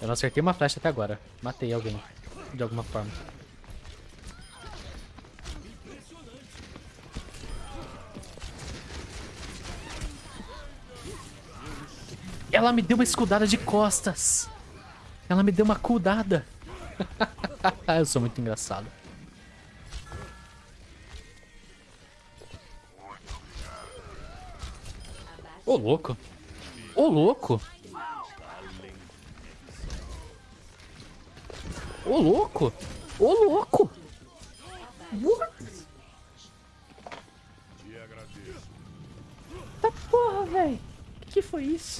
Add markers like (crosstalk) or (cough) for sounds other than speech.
Eu não acertei uma flecha até agora. Matei alguém. De alguma forma. Ela me deu uma escudada de costas. Ela me deu uma cudada. (laughs) Eu sou muito engraçado. Ô, louco. Ô, louco. Ô, louco. Ô, louco. What? Tá porra, velho. Que que foi isso?